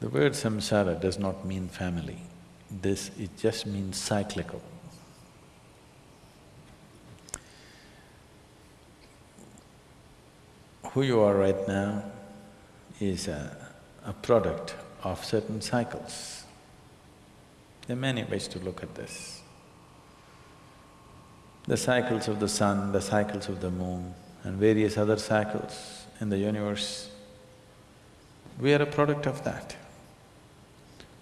The word samsara does not mean family. This, it just means cyclical. Who you are right now is a, a product of certain cycles. There are many ways to look at this. The cycles of the sun, the cycles of the moon and various other cycles in the universe, we are a product of that.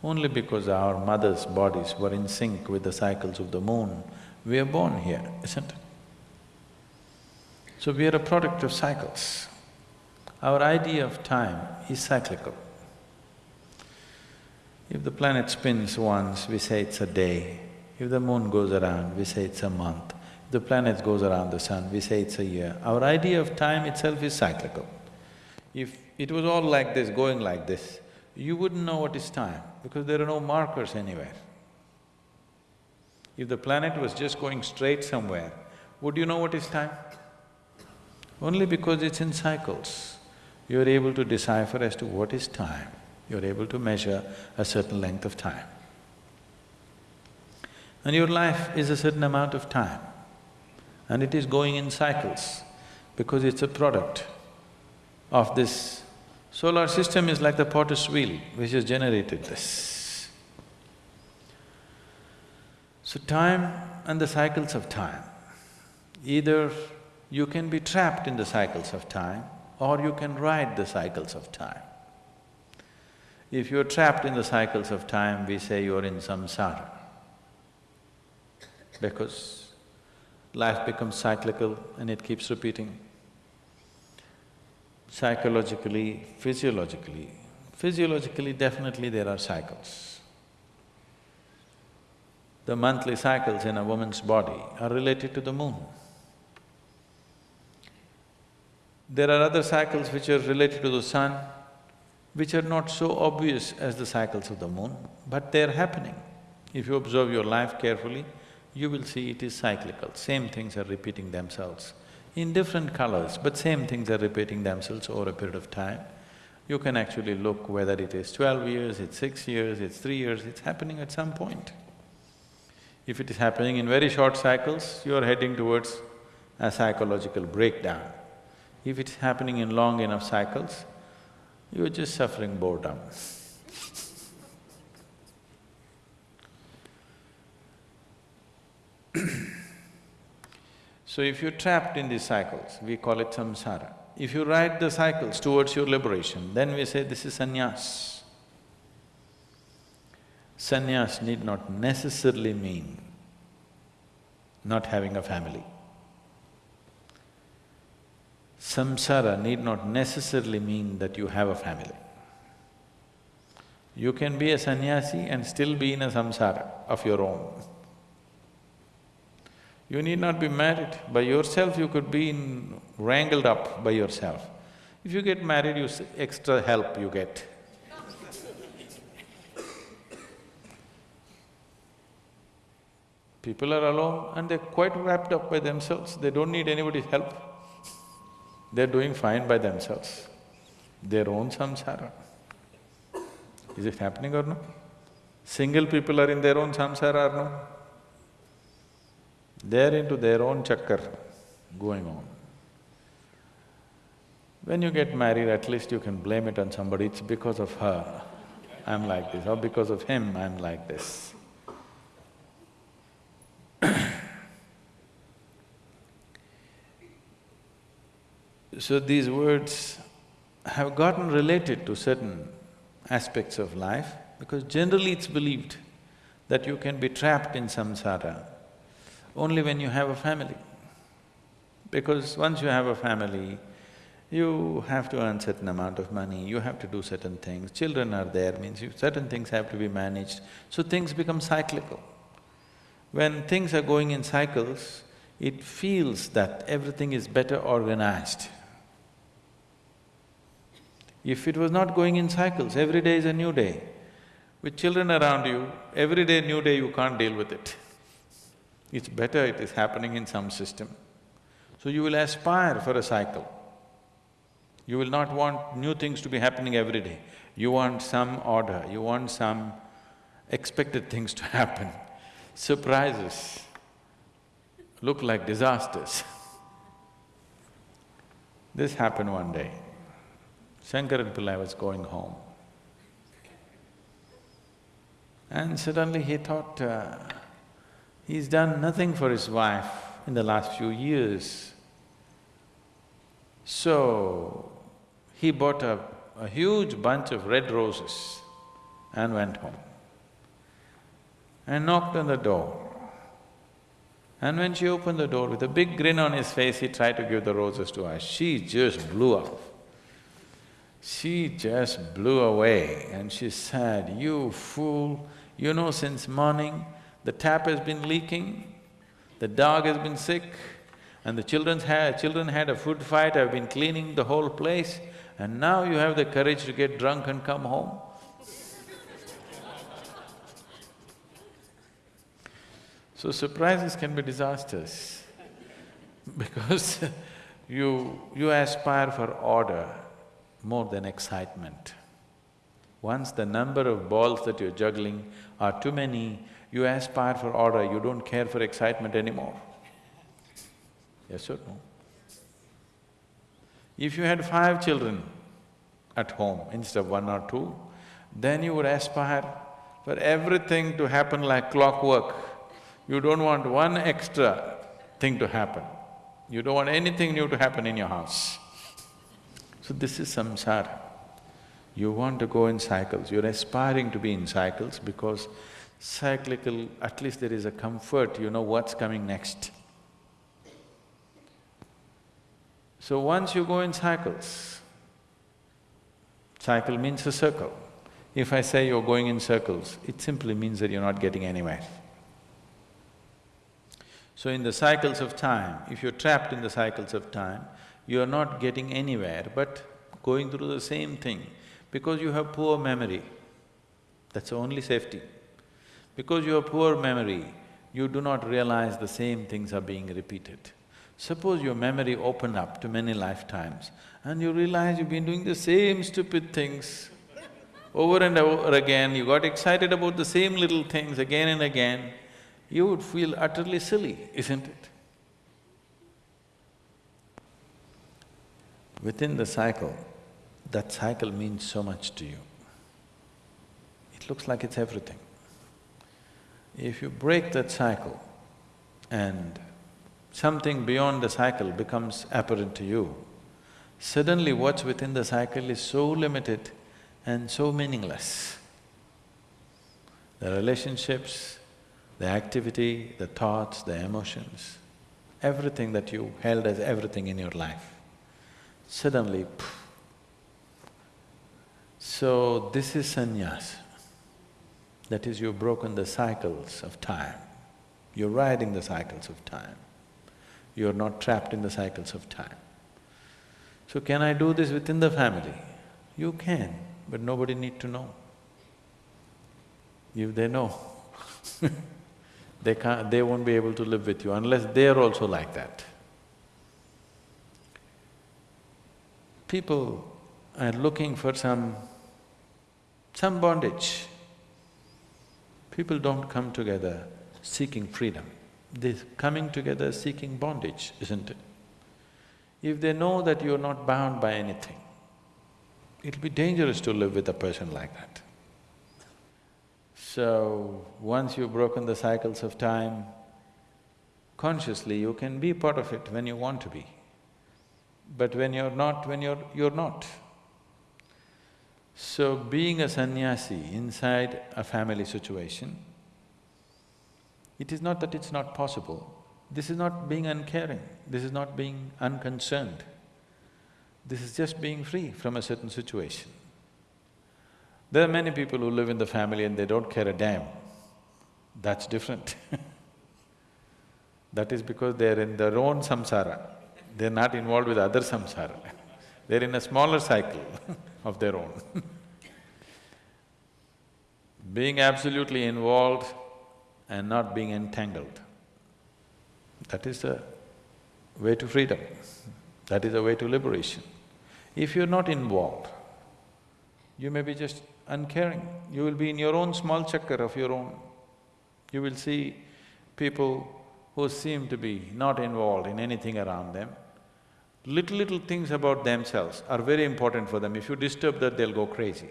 Only because our mothers' bodies were in sync with the cycles of the moon, we are born here, isn't it? So we are a product of cycles. Our idea of time is cyclical. If the planet spins once, we say it's a day. If the moon goes around, we say it's a month. If the planet goes around the sun, we say it's a year. Our idea of time itself is cyclical. If it was all like this, going like this, you wouldn't know what is time because there are no markers anywhere. If the planet was just going straight somewhere, would you know what is time? Only because it's in cycles, you're able to decipher as to what is time, you're able to measure a certain length of time. And your life is a certain amount of time, and it is going in cycles because it's a product of this Solar system is like the potter's wheel which has generated this. So time and the cycles of time, either you can be trapped in the cycles of time or you can ride the cycles of time. If you're trapped in the cycles of time, we say you're in samsara. Because life becomes cyclical and it keeps repeating psychologically, physiologically. Physiologically, definitely there are cycles. The monthly cycles in a woman's body are related to the moon. There are other cycles which are related to the sun, which are not so obvious as the cycles of the moon, but they're happening. If you observe your life carefully, you will see it is cyclical, same things are repeating themselves in different colors, but same things are repeating themselves over a period of time. You can actually look whether it is twelve years, it's six years, it's three years, it's happening at some point. If it is happening in very short cycles, you are heading towards a psychological breakdown. If it's happening in long enough cycles, you're just suffering boredom. So if you're trapped in these cycles, we call it samsara. If you ride the cycles towards your liberation, then we say this is sannyas. Sannyas need not necessarily mean not having a family. Samsara need not necessarily mean that you have a family. You can be a sannyasi and still be in a samsara of your own. You need not be married. By yourself, you could be in, wrangled up by yourself. If you get married, you… extra help you get. People are alone and they're quite wrapped up by themselves, they don't need anybody's help. They're doing fine by themselves, their own samsara. Is it happening or no? Single people are in their own samsara or no? They're into their own chakkar going on. When you get married, at least you can blame it on somebody, it's because of her, I'm like this, or because of him, I'm like this. so these words have gotten related to certain aspects of life because generally it's believed that you can be trapped in samsara only when you have a family. Because once you have a family, you have to earn certain amount of money, you have to do certain things, children are there, means you, certain things have to be managed, so things become cyclical. When things are going in cycles, it feels that everything is better organized. If it was not going in cycles, every day is a new day. With children around you, every day new day you can't deal with it. It's better it is happening in some system. So you will aspire for a cycle. You will not want new things to be happening every day. You want some order, you want some expected things to happen. Surprises look like disasters. this happened one day. Shankaran Pillai was going home. And suddenly he thought, uh, he's done nothing for his wife in the last few years. So, he bought a, a huge bunch of red roses and went home and knocked on the door. And when she opened the door with a big grin on his face, he tried to give the roses to her. She just blew up. She just blew away and she said, you fool, you know since morning the tap has been leaking, the dog has been sick, and the children's had… children had a food fight, I've been cleaning the whole place, and now you have the courage to get drunk and come home? So surprises can be disasters because you… you aspire for order more than excitement. Once the number of balls that you're juggling are too many, you aspire for order, you don't care for excitement anymore. Yes or no? If you had five children at home instead of one or two, then you would aspire for everything to happen like clockwork. You don't want one extra thing to happen. You don't want anything new to happen in your house. So this is samsara. You want to go in cycles, you're aspiring to be in cycles because cyclical, at least there is a comfort, you know what's coming next. So once you go in cycles, cycle means a circle. If I say you're going in circles, it simply means that you're not getting anywhere. So in the cycles of time, if you're trapped in the cycles of time, you're not getting anywhere but going through the same thing because you have poor memory. That's the only safety. Because you have poor memory, you do not realize the same things are being repeated. Suppose your memory opened up to many lifetimes and you realize you've been doing the same stupid things over and over again, you got excited about the same little things again and again, you would feel utterly silly, isn't it? Within the cycle, that cycle means so much to you. It looks like it's everything. If you break that cycle and something beyond the cycle becomes apparent to you, suddenly what's within the cycle is so limited and so meaningless. The relationships, the activity, the thoughts, the emotions, everything that you held as everything in your life, suddenly. So this is sannyas. That is, you've broken the cycles of time. You're riding the cycles of time. You're not trapped in the cycles of time. So can I do this within the family? You can, but nobody need to know. If they know they can't… they won't be able to live with you unless they're also like that. People are looking for some… some bondage. People don't come together seeking freedom, they're coming together seeking bondage, isn't it? If they know that you're not bound by anything, it'll be dangerous to live with a person like that. So, once you've broken the cycles of time, consciously you can be part of it when you want to be. But when you're not, when you're… you're not. So, being a sannyasi inside a family situation, it is not that it's not possible. This is not being uncaring, this is not being unconcerned. This is just being free from a certain situation. There are many people who live in the family and they don't care a damn. That's different That is because they're in their own samsara, they're not involved with other samsara. they're in a smaller cycle of their own Being absolutely involved and not being entangled, that is the way to freedom, that is the way to liberation. If you're not involved, you may be just uncaring. You will be in your own small chakkar of your own. You will see people who seem to be not involved in anything around them. Little, little things about themselves are very important for them. If you disturb that, they'll go crazy.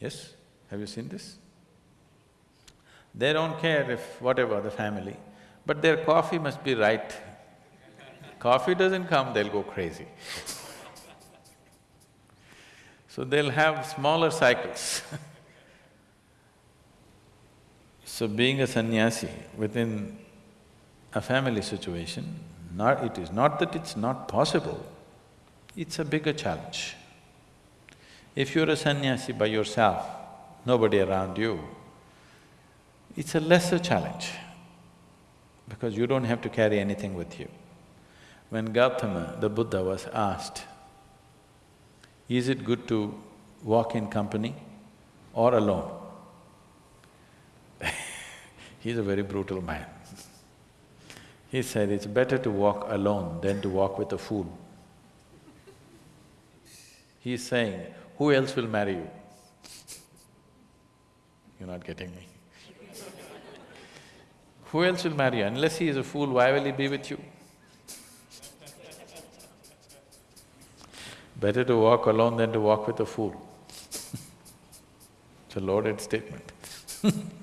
Yes? Have you seen this? They don't care if whatever the family, but their coffee must be right. coffee doesn't come, they'll go crazy. so they'll have smaller cycles So being a sannyasi within a family situation, not… it is not that it's not possible, it's a bigger challenge. If you're a sannyasi by yourself, nobody around you, it's a lesser challenge because you don't have to carry anything with you. When Gautama, the Buddha was asked, is it good to walk in company or alone? He's a very brutal man. He said, it's better to walk alone than to walk with a fool. He's saying, who else will marry you? You're not getting me. who else will marry you? Unless he is a fool, why will he be with you? Better to walk alone than to walk with a fool. it's a loaded statement